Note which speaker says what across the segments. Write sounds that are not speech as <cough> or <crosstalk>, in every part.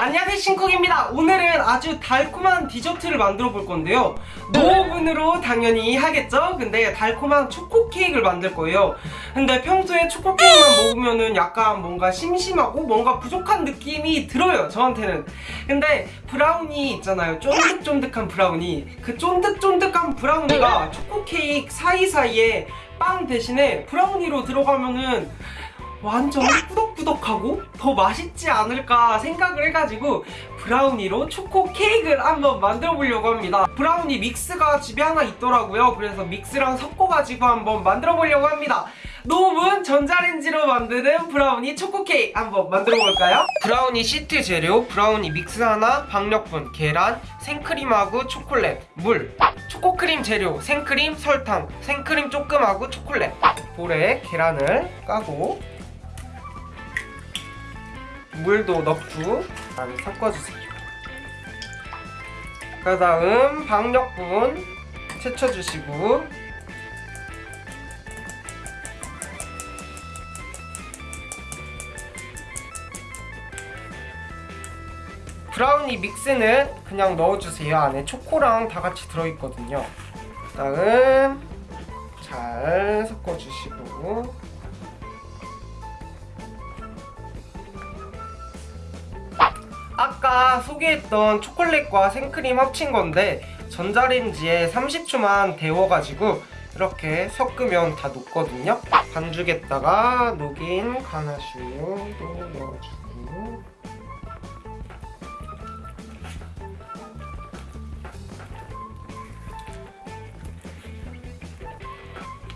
Speaker 1: 안녕하세요 신쿡입니다. 오늘은 아주 달콤한 디저트를 만들어 볼 건데요. 노오븐으로 당연히 하겠죠? 근데 달콤한 초코 케이크를 만들 거예요. 근데 평소에 초코 케이크만 먹으면은 약간 뭔가 심심하고 뭔가 부족한 느낌이 들어요 저한테는. 근데 브라우니 있잖아요. 쫀득쫀득한 브라우니. 그 쫀득쫀득한 브라우니가 초코 케이크 사이사이에 빵 대신에 브라우니로 들어가면은 완전 꾸덕꾸덕하고 더 맛있지 않을까 생각을 해가지고 브라우니로 초코 케이크를 한번 만들어 보려고 합니다. 브라우니 믹스가 집에 하나 있더라고요. 그래서 믹스랑 섞어가지고 한번 만들어 보려고 합니다. 노브는 전자레인지로 만드는 브라우니 초코 케이크 한번 만들어 볼까요? 브라우니 시트 재료, 브라우니 믹스 하나, 박력분, 계란, 생크림하고 초콜릿, 물. 초코크림 재료, 생크림, 설탕, 생크림 조금하고 초콜릿. 볼에 계란을 까고 물도 넣고 다음에 섞어주세요. 그 다음 박력분 채쳐주시고. 브라우니 믹스는 그냥 넣어주세요. 안에 초코랑 다 같이 들어있거든요. 그 다음 잘 섞어주시고 아까 소개했던 초콜릿과 생크림 합친 건데 전자레인지에 30초만 데워가지고 이렇게 섞으면 다 녹거든요. 반죽에다가 녹인 가나슈도 넣어주고.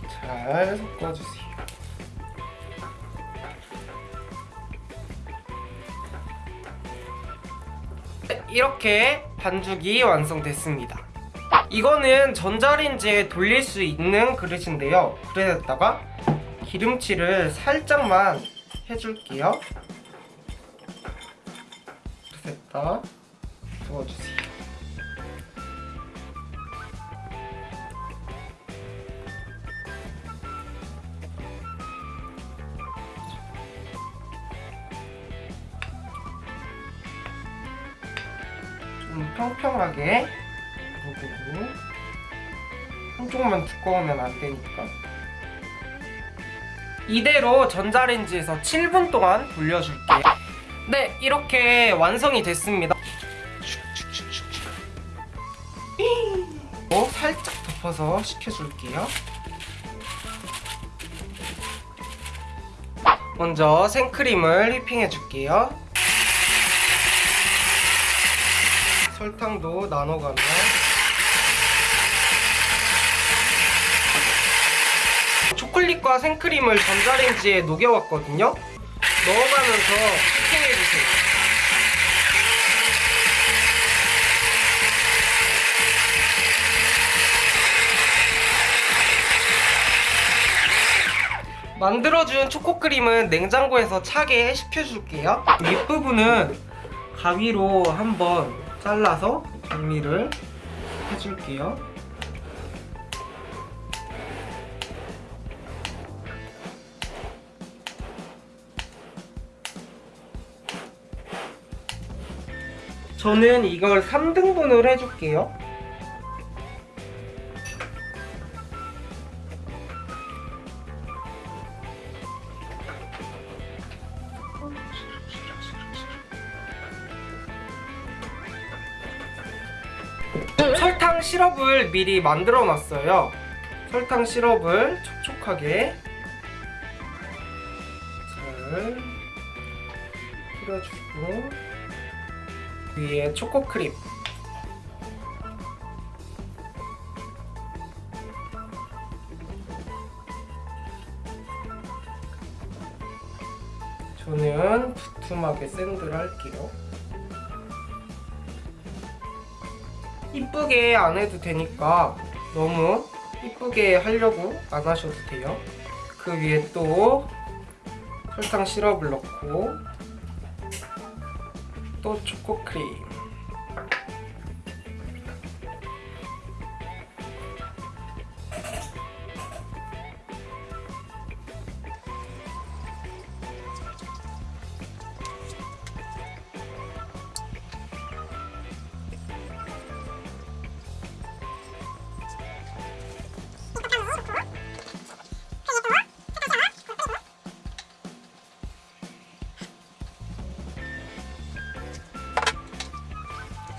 Speaker 1: 잘 섞어주세요 이렇게 반죽이 완성됐습니다. 이거는 전자레인지에 돌릴 수 있는 그릇인데요. 그릇에다가 기름칠을 살짝만 해줄게요. 그릇에다. 부어주세요 좀 평평하게. 부르고 한쪽만 두꺼우면 안 되니까. 이대로 전자레인지에서 7분 동안 돌려줄게요. 네 이렇게 완성이 됐습니다. 또 살짝 덮어서 식혀줄게요. 먼저 생크림을 휘핑해 줄게요 설탕도 나눠가며 초콜릿과 생크림을 전자레인지에 녹여왔거든요. 넣어가면서 휘핑해주세요. 만들어준 초코크림은 냉장고에서 차게 식혀줄게요. 윗부분은 가위로 한번 잘라서 정리를 해줄게요. 저는 이걸 3등분을 해줄게요 시럽을 미리 만들어 놨어요. 설탕 시럽을 촉촉하게 잘 뿌려주고 위에 초코크림. 저는 두툼하게 샌드를 할게요 이쁘게 안 해도 되니까 너무 이쁘게 하려고 안 하셔도 돼요. 그 위에 또 설탕 시럽을 넣고 또 초코크림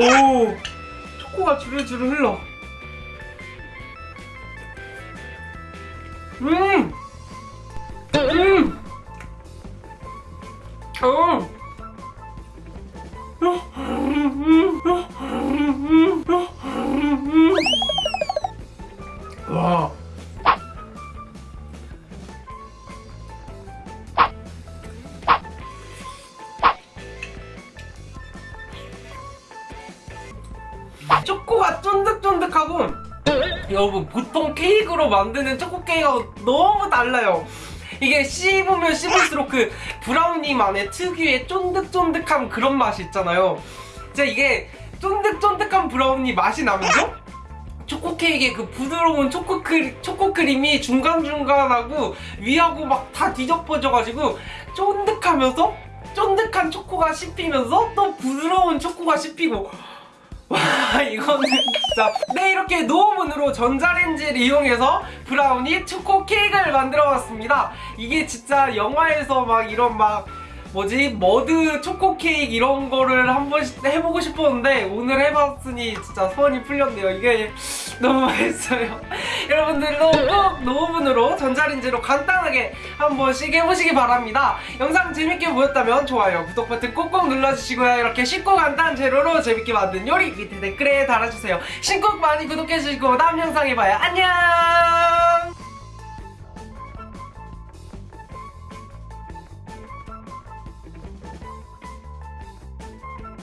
Speaker 1: 오 초코가 주르주르 흘러 음! 음! 쫀득쫀득하고. 여러분 보통 케이크로 만드는 초코 케이크가 너무 달라요. 이게 씹으면 씹을수록 그 브라우니만의 특유의 쫀득쫀득한 그런 맛이 있잖아요. 진짜 이게 쫀득쫀득한 브라우니 맛이 나면서 초코 케이크의 그 부드러운 초코 크림, 초코 크림이 중간중간하고 위하고 막 다 뒤덮어져가지고 쫀득하면서 쫀득한 초코가 씹히면서 또 부드러운 초코가 씹히고 와 이거는 진짜. 네 이렇게 노오븐으로 전자레인지를 이용해서 브라우니 초코 케이크를 만들어 봤습니다. 이게 진짜 영화에서 막 이런 막 뭐지? 머드 초코 케이크 이런 거를 한번 해보고 싶었는데 오늘 해봤으니 진짜 소원이 풀렸네요. 이게 너무 맛있어요. <laughs> 여러분들도 꼭 노오븐으로 전자레인지로 간단하게 한 번씩 해보시기 바랍니다. 영상 재밌게 보였다면 좋아요 구독 버튼 꼭꼭 눌러주시고요. 이렇게 쉽고 간단한 재료로 재밌게 만든 요리 밑에 댓글에 달아주세요. 신곡 많이 구독해주시고 다음 영상에 봐요. 안녕